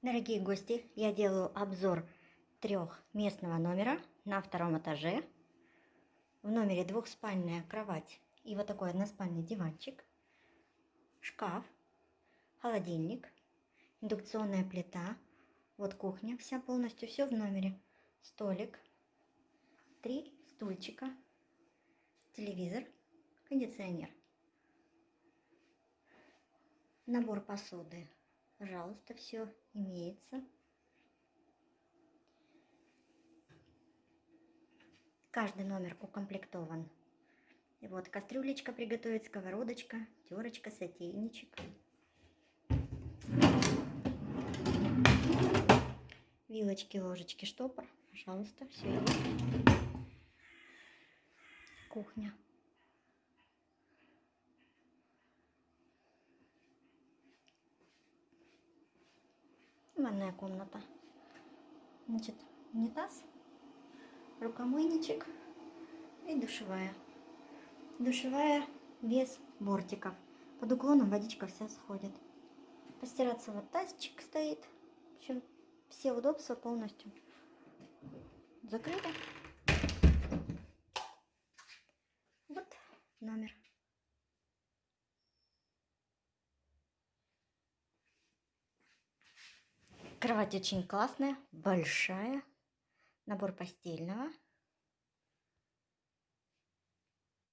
Дорогие гости, я делаю обзор трехместного номера на втором этаже. В номере двухспальная кровать и вот такой односпальный диванчик, шкаф, холодильник, индукционная плита, вот кухня вся полностью, все в номере, столик, три стульчика, телевизор, кондиционер, набор посуды Пожалуйста, все имеется. Каждый номер укомплектован. И вот кастрюлечка приготовить, сковородочка, терочка, сотейничек. Вилочки, ложечки, штопор. Пожалуйста, все. Кухня. Ванная комната. Значит, унитаз, рукомойничек и душевая. Душевая без бортиков. Под уклоном водичка вся сходит. Постираться вот тазчик стоит. В общем, все удобства полностью закрыты. Вот номер. Кровать очень классная, большая. Набор постельного.